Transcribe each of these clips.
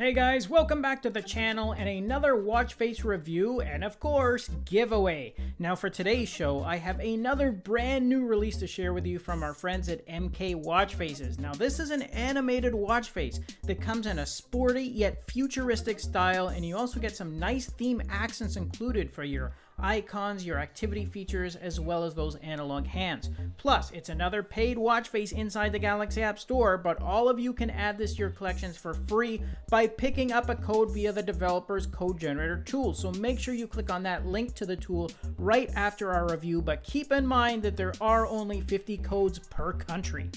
Hey guys, welcome back to the channel and another watch face review and of course, giveaway. Now for today's show, I have another brand new release to share with you from our friends at MK Watch Faces. Now this is an animated watch face that comes in a sporty yet futuristic style and you also get some nice theme accents included for your icons, your activity features, as well as those analog hands. Plus, it's another paid watch face inside the Galaxy App Store, but all of you can add this to your collections for free by picking up a code via the developer's code generator tool. So make sure you click on that link to the tool right after our review, but keep in mind that there are only 50 codes per country.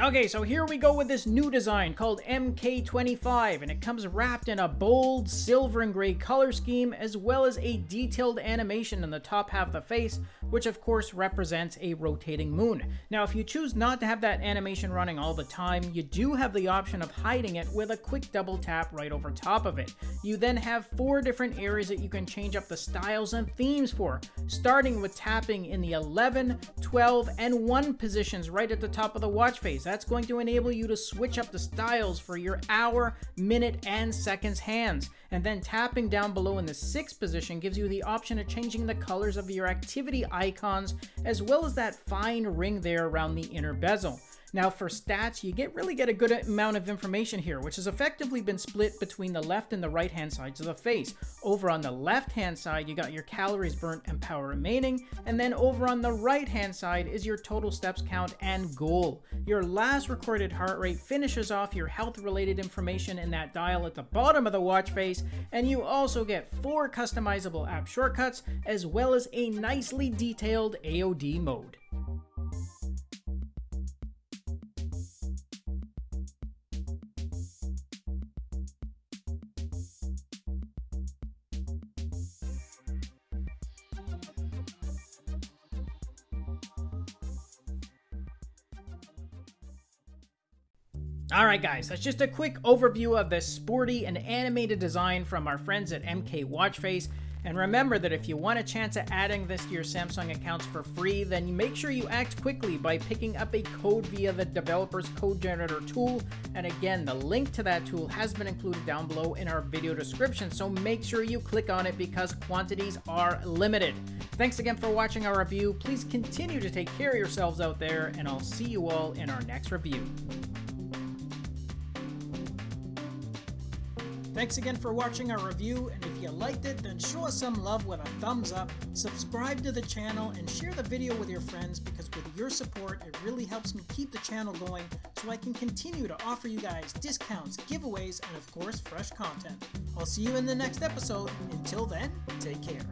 Okay, so here we go with this new design called MK25, and it comes wrapped in a bold silver and gray color scheme, as well as a detailed animation in the top half of the face, which of course represents a rotating moon. Now, if you choose not to have that animation running all the time, you do have the option of hiding it with a quick double tap right over top of it. You then have four different areas that you can change up the styles and themes for, starting with tapping in the 11, 12, and 1 positions right at the top of the watch face that's going to enable you to switch up the styles for your hour, minute, and seconds hands. And then tapping down below in the sixth position gives you the option of changing the colors of your activity icons, as well as that fine ring there around the inner bezel. Now for stats, you get really get a good amount of information here, which has effectively been split between the left and the right hand sides of the face. Over on the left hand side, you got your calories burnt and power remaining, and then over on the right hand side is your total steps count and goal. Your last recorded heart rate finishes off your health related information in that dial at the bottom of the watch face, and you also get four customizable app shortcuts, as well as a nicely detailed AOD mode. Alright guys, that's just a quick overview of this sporty and animated design from our friends at MK Watchface. And remember that if you want a chance at adding this to your Samsung accounts for free, then make sure you act quickly by picking up a code via the developer's code generator tool. And again, the link to that tool has been included down below in our video description, so make sure you click on it because quantities are limited. Thanks again for watching our review. Please continue to take care of yourselves out there, and I'll see you all in our next review. Thanks again for watching our review, and if you liked it, then show us some love with a thumbs up, subscribe to the channel, and share the video with your friends because with your support, it really helps me keep the channel going so I can continue to offer you guys discounts, giveaways, and of course, fresh content. I'll see you in the next episode. Until then, take care.